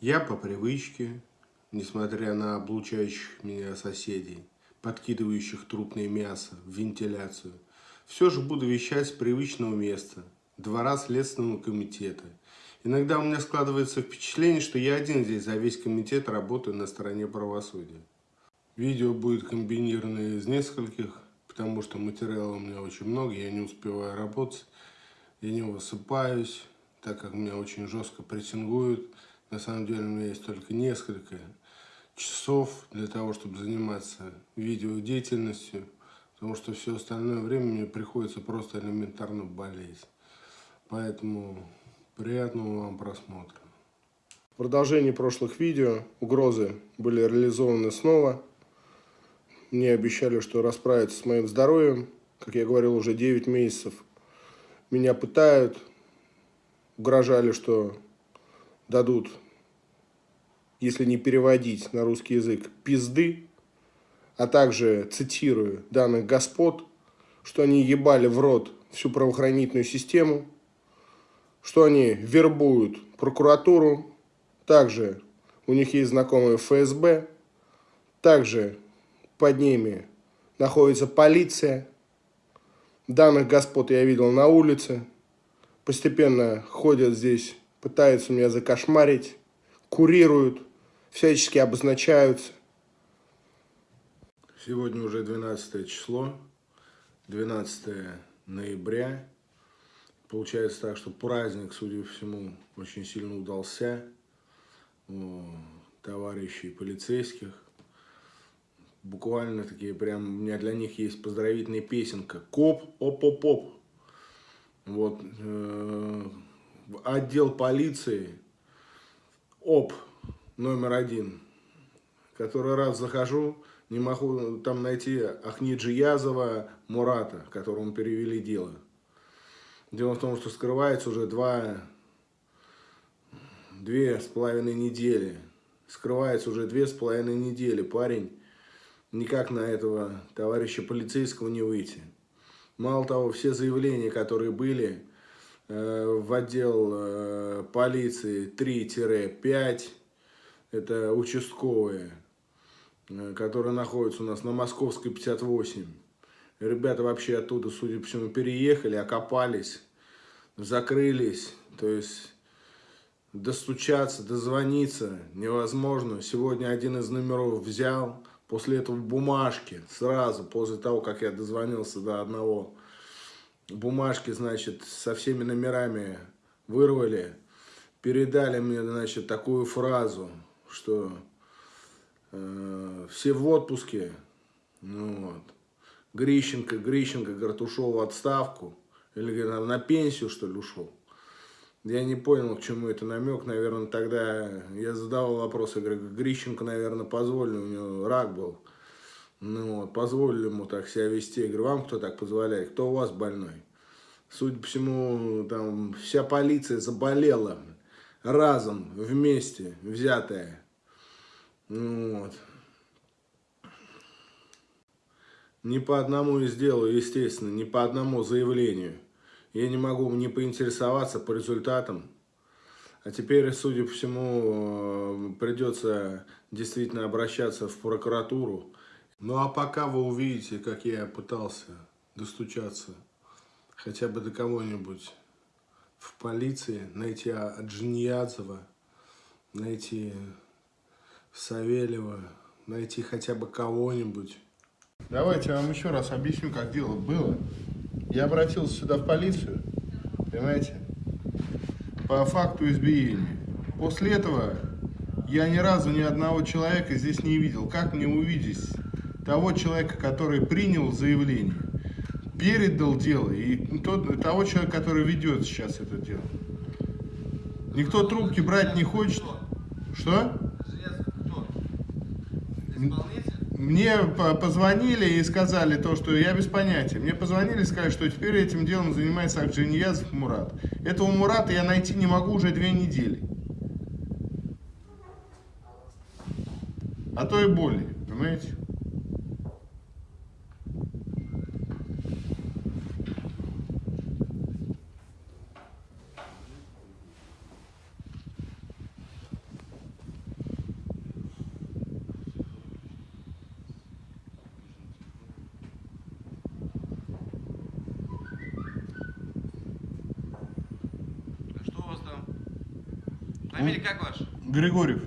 Я по привычке, несмотря на облучающих меня соседей, подкидывающих трупное мясо в вентиляцию, все же буду вещать с привычного места, двора Следственного комитета. Иногда у меня складывается впечатление, что я один здесь за весь комитет работаю на стороне правосудия. Видео будет комбинированное из нескольких, потому что материала у меня очень много, я не успеваю работать, я не высыпаюсь, так как меня очень жестко прессингуют. На самом деле у меня есть только несколько часов для того, чтобы заниматься видеодеятельностью, потому что все остальное время мне приходится просто элементарно болеть. Поэтому приятного вам просмотра. В продолжении прошлых видео угрозы были реализованы снова. Мне обещали, что расправятся с моим здоровьем. Как я говорил, уже 9 месяцев. Меня пытают, угрожали, что дадут, если не переводить на русский язык, пизды, а также, цитирую, данных господ, что они ебали в рот всю правоохранительную систему, что они вербуют прокуратуру, также у них есть знакомые ФСБ, также под ними находится полиция. Данных господ я видел на улице, постепенно ходят здесь пытаются меня закошмарить, курируют, всячески обозначаются. Сегодня уже 12 число, 12 ноября. Получается так, что праздник, судя по всему, очень сильно удался у товарищей полицейских. Буквально такие прям, у меня для них есть поздравительная песенка. Коп, оп-оп-оп. Вот, э отдел полиции ОП номер один. Который раз захожу, не могу там найти Ахниджи Язова Мурата, которому перевели дело. Дело в том, что скрывается уже два, две с половиной недели. Скрывается уже две с половиной недели. Парень никак на этого товарища полицейского не выйти. Мало того, все заявления, которые были, в отдел э, полиции 3-5, это участковые, э, которые находятся у нас на Московской 58. Ребята вообще оттуда, судя по всему, переехали, окопались, закрылись, то есть достучаться, дозвониться невозможно. Сегодня один из номеров взял, после этого бумажки, сразу после того, как я дозвонился до одного бумажки, значит, со всеми номерами вырвали, передали мне, значит, такую фразу, что э, все в отпуске, ну вот, Грищенко, Грищенко, говорит, ушел в отставку, или говорит, на пенсию, что ли, ушел. Я не понял, к чему это намек, наверное, тогда я задавал вопрос, я говорю, Грищенко, наверное, позволили, у него рак был. Ну вот, позволили ему так себя вести. Я говорю, вам кто так позволяет? Кто у вас больной? Судя по всему, там вся полиция заболела разом, вместе, взятая. Ну вот. Не по одному и сделаю, естественно, не по одному заявлению. Я не могу не поинтересоваться по результатам. А теперь, судя по всему, придется действительно обращаться в прокуратуру ну а пока вы увидите, как я пытался достучаться хотя бы до кого-нибудь в полиции, найти Аджиньязова, найти Савельева, найти хотя бы кого-нибудь. Давайте я вам еще раз объясню, как дело было. Я обратился сюда в полицию, понимаете, по факту избиения. После этого я ни разу ни одного человека здесь не видел. Как мне увидеть того человека, который принял заявление, передал дело, и тот, того человека, который ведет сейчас это дело. Никто трубки брать не хочет. Что? Мне позвонили и сказали то, что я без понятия. Мне позвонили и сказали, что теперь этим делом занимается Акджиньязов Мурат. Этого Мурата я найти не могу уже две недели. А то и более, понимаете? Как ваша? Григорьев.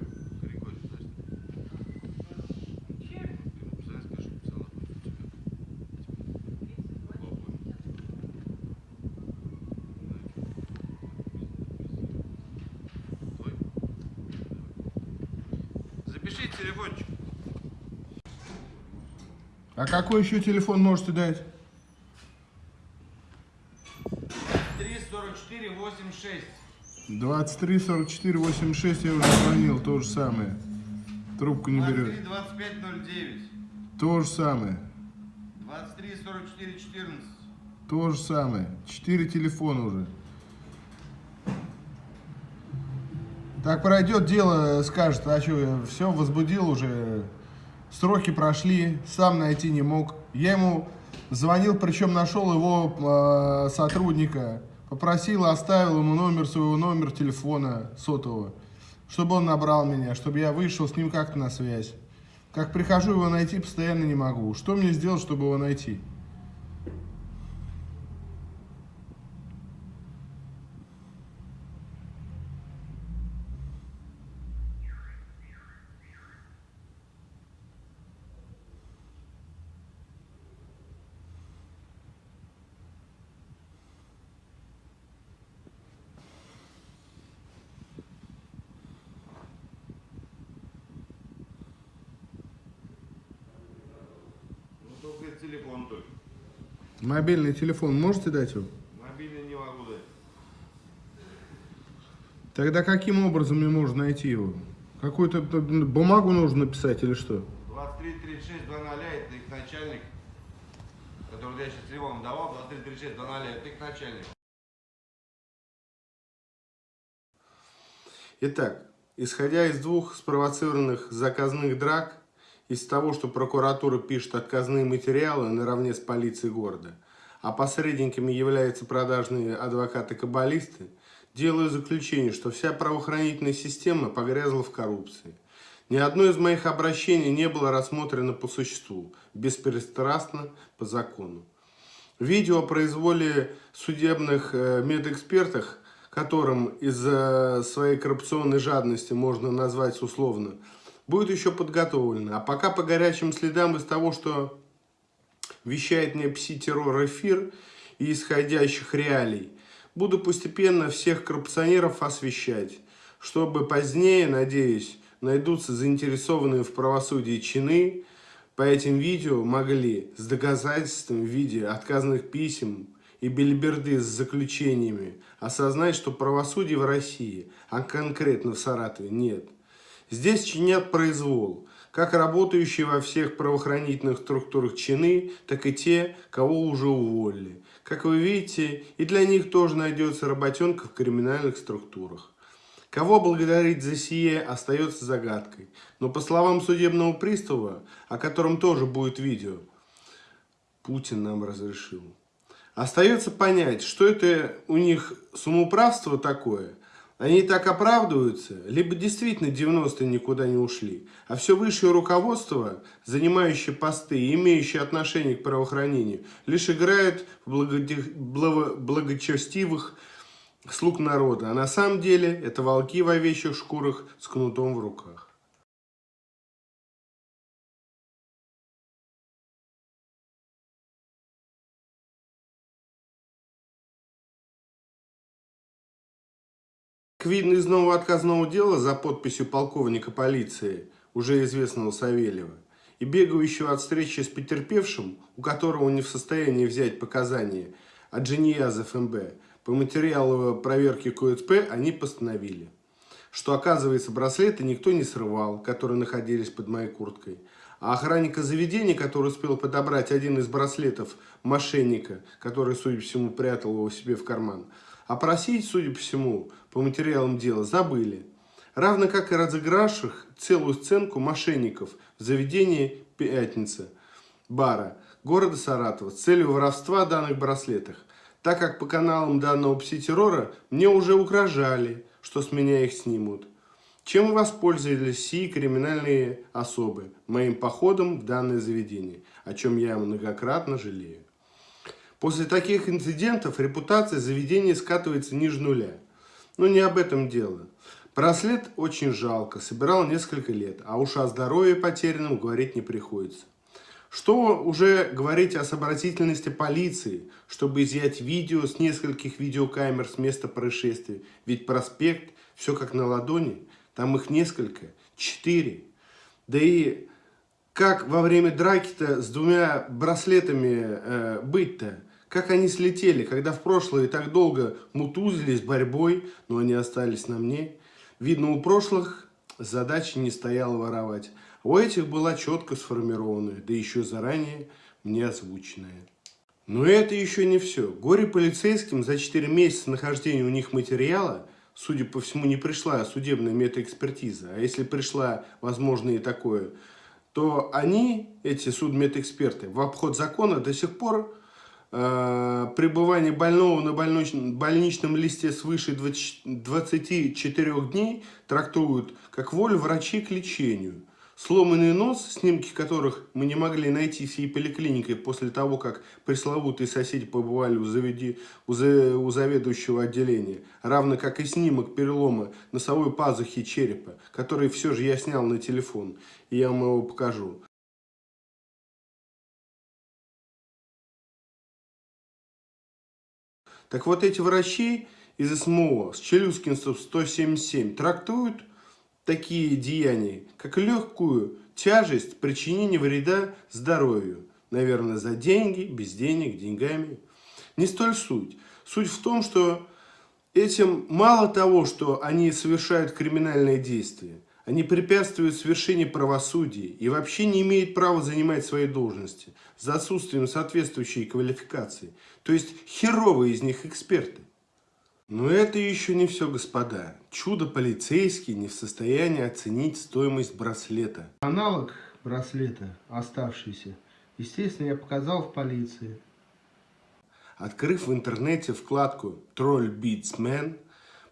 Запишите телефончик. А какой еще телефон можете дать? 344 86. 23 44 86 я уже звонил, то же самое. Трубку не 23 берет. 25 09. То же самое. 23 44 14. То же самое. Четыре телефона уже. Так пройдет дело, скажет, а что, все, возбудил уже, сроки прошли, сам найти не мог. Я ему звонил, причем нашел его э, сотрудника, попросил, оставил ему номер своего, номер телефона сотового, чтобы он набрал меня, чтобы я вышел с ним как-то на связь. Как прихожу его найти, постоянно не могу. Что мне сделать, чтобы его найти? Ну только телефон только. Мобильный телефон можете дать его? Мобильный не могу дать. Тогда каким образом мне можно найти его? Какую-то бумагу нужно написать или что? 23 36 00 это их начальник, который я сейчас телефон давал, 23 36 00 это их начальник. Итак, исходя из двух спровоцированных заказных драк, из того, что прокуратура пишет отказные материалы наравне с полицией города, а посредниками являются продажные адвокаты-каббалисты, делаю заключение, что вся правоохранительная система погрязла в коррупции. Ни одно из моих обращений не было рассмотрено по существу, беспристрастно, по закону. Видео о произволе судебных э, медэкспертах, которым из-за своей коррупционной жадности можно назвать условно, будет еще подготовлено. А пока по горячим следам из того, что вещает мне пси-террор эфир и исходящих реалий, буду постепенно всех коррупционеров освещать, чтобы позднее, надеюсь, найдутся заинтересованные в правосудии чины, по этим видео могли с доказательствами в виде отказанных писем и бельберды с заключениями осознать, что правосудия в России, а конкретно в Саратове, нет. Здесь чинят произвол, как работающие во всех правоохранительных структурах чины, так и те, кого уже уволили. Как вы видите, и для них тоже найдется работенка в криминальных структурах. Кого благодарить за сие остается загадкой. Но по словам судебного пристава, о котором тоже будет видео, Путин нам разрешил. Остается понять, что это у них самоуправство такое. Они так оправдываются, либо действительно 90-е никуда не ушли, а все высшее руководство, занимающее посты и имеющее отношение к правоохранению, лишь играет в благо... благочестивых слуг народа, а на самом деле это волки в овечьих шкурах с кнутом в руках. Как видно из нового отказного дела за подписью полковника полиции, уже известного Савельева, и бегающего от встречи с потерпевшим, у которого не в состоянии взять показания от Джиньяза ФМБ, по материалу проверки КОЦП они постановили, что, оказывается, браслеты никто не срывал, которые находились под моей курткой. А охранника заведения, который успел подобрать один из браслетов мошенника, который, судя по всему, прятал его себе в карман, опросить, судя по всему, по материалам дела забыли. Равно как и разыгравших целую сценку мошенников в заведении «Пятница» бара города Саратова с целью воровства данных браслетах, так как по каналам данного пси-террора мне уже угрожали, что с меня их снимут. Чем воспользовались сии криминальные особы моим походом в данное заведение, о чем я многократно жалею. После таких инцидентов репутация заведения скатывается ниже нуля. Но не об этом дело. Браслет очень жалко, собирал несколько лет, а уж о здоровье потерянном говорить не приходится. Что уже говорить о сообразительности полиции, чтобы изъять видео с нескольких видеокамер с места происшествия? Ведь проспект, все как на ладони, там их несколько, четыре. Да и как во время драки-то с двумя браслетами э, быть-то? Как они слетели, когда в прошлое так долго мутузились борьбой, но они остались на мне? Видно, у прошлых задачи не стояло воровать. У этих была четко сформированная, да еще заранее мне озвученная. Но это еще не все. Горе полицейским за 4 месяца нахождения у них материала, судя по всему, не пришла судебная метаэкспертиза. А если пришла, возможно, и такое, то они, эти судмедэксперты, в обход закона до сих пор пребывание больного на больничном, листе свыше 20, 24 дней трактуют как волю врачей к лечению. Сломанный нос, снимки которых мы не могли найти всей поликлиникой после того, как пресловутые соседи побывали у, заведи, у, за, у заведующего отделения, равно как и снимок перелома носовой пазухи черепа, который все же я снял на телефон, и я вам его покажу. Так вот эти врачи из СМО с Челюскинцев 177 трактуют такие деяния, как легкую тяжесть причинения вреда здоровью. Наверное, за деньги, без денег, деньгами. Не столь суть. Суть в том, что этим мало того, что они совершают криминальные действия, они препятствуют совершению правосудия и вообще не имеют права занимать свои должности за отсутствием соответствующей квалификации. То есть херовые из них эксперты. Но это еще не все, господа. Чудо полицейский не в состоянии оценить стоимость браслета. Аналог браслета, оставшийся, естественно, я показал в полиции. Открыв в интернете вкладку Beats Man,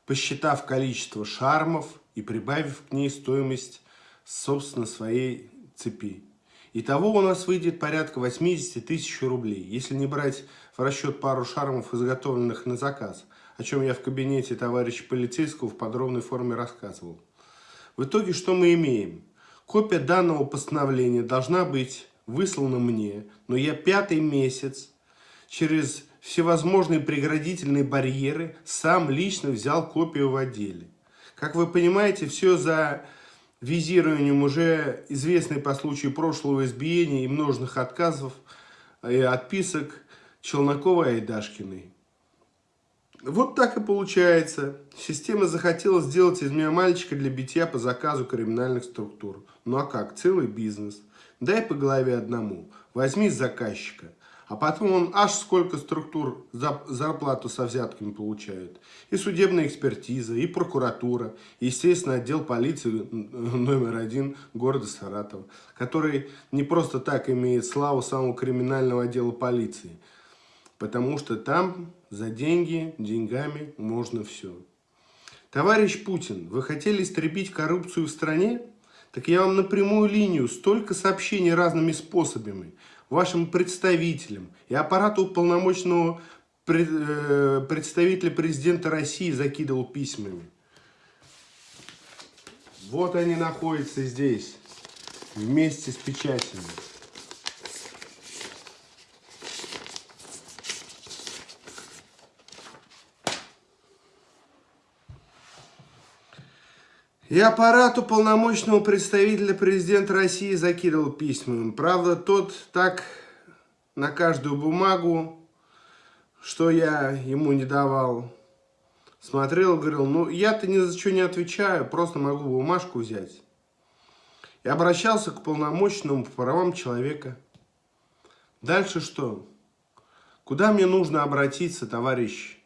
посчитав количество шармов и прибавив к ней стоимость, собственно, своей цепи. Итого у нас выйдет порядка 80 тысяч рублей, если не брать в расчет пару шармов, изготовленных на заказ – о чем я в кабинете товарища полицейского в подробной форме рассказывал. В итоге что мы имеем? Копия данного постановления должна быть выслана мне, но я пятый месяц через всевозможные преградительные барьеры сам лично взял копию в отделе. Как вы понимаете, все за визированием уже известной по случаю прошлого избиения и множных отказов и отписок Челнокова и Айдашкиной. Вот так и получается. Система захотела сделать из меня мальчика для битья по заказу криминальных структур. Ну а как? Целый бизнес. Дай по голове одному. Возьми заказчика. А потом он аж сколько структур за зарплату со взятками получают. И судебная экспертиза, и прокуратура, и, естественно, отдел полиции номер один города Саратова, который не просто так имеет славу самого криминального отдела полиции – потому что там за деньги, деньгами можно все. Товарищ Путин, вы хотели истребить коррупцию в стране? Так я вам напрямую линию столько сообщений разными способами вашим представителям и аппарату уполномоченного э, представителя президента России закидывал письмами. Вот они находятся здесь, вместе с печатями. И аппарату полномочного представителя президента России закидывал письма. Правда, тот так на каждую бумагу, что я ему не давал, смотрел, говорил, ну я-то ни за что не отвечаю, просто могу бумажку взять. И обращался к полномочному по правам человека. Дальше что? Куда мне нужно обратиться, товарищ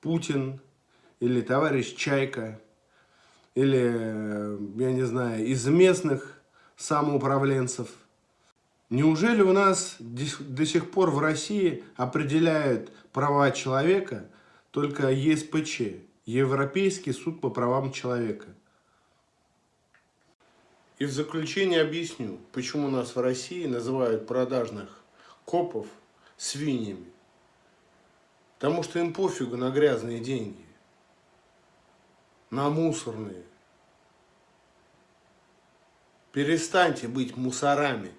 Путин или товарищ Чайка? Или, я не знаю, из местных самоуправленцев. Неужели у нас до сих пор в России определяют права человека только ЕСПЧ, Европейский суд по правам человека? И в заключение объясню, почему нас в России называют продажных копов свиньями. Потому что им пофигу на грязные деньги. на мусорные. Перестаньте быть мусорами.